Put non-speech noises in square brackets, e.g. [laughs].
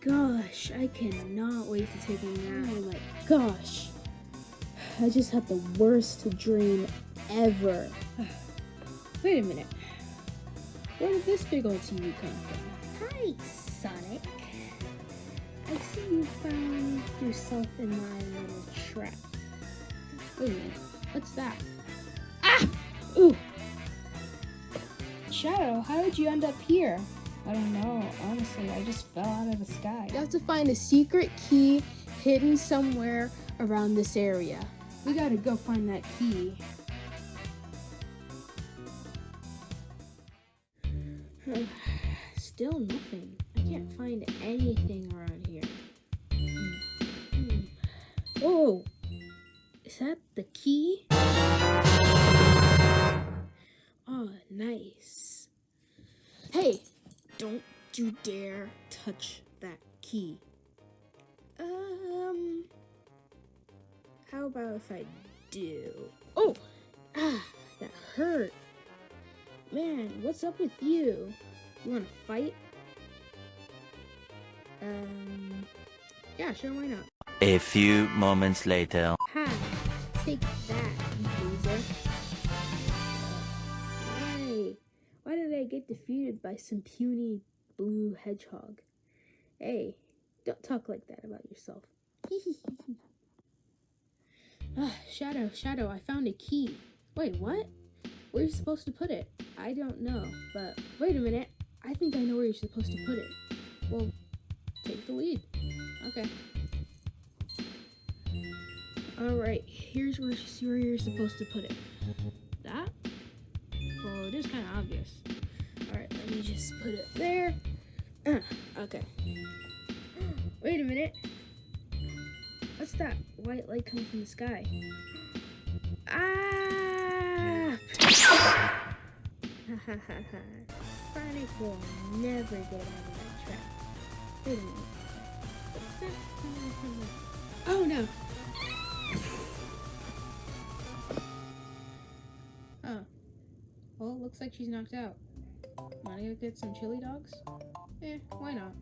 gosh, I cannot wait to take a nap. Oh my gosh. I just had the worst dream ever. [sighs] Wait a minute. Where did this big old TV come from? Hi, Sonic. I see you found yourself in my little trap. Wait a minute. What's that? Ah! Ooh! Shadow, how did you end up here? I don't know. Honestly, I just fell out of the sky. You have to find a secret key hidden somewhere around this area. We gotta go find that key. [sighs] Still nothing. I can't find anything around here. Hmm. Hmm. Whoa! Is that the key? Don't you dare touch that key. Um, how about if I do? Oh, ah, that hurt. Man, what's up with you? You wanna fight? Um, yeah, sure, why not? A few moments later. Ha! Take that, get defeated by some puny blue hedgehog? Hey, don't talk like that about yourself. [laughs] ah, Shadow, Shadow, I found a key. Wait, what? Where are you supposed to put it? I don't know, but wait a minute. I think I know where you're supposed to put it. Well, take the lead. Okay. Alright, here's where, where you're supposed to put it. That? Well, it is kind of obvious. Alright, let me just put it there. Uh, okay. Wait a minute. What's that white light coming from the sky? Ah! [laughs] Sonic will never get out of that trap. Wait a minute. Oh no! Oh. Well, looks like she's knocked out. Wanna go get some chili dogs? Eh, why not?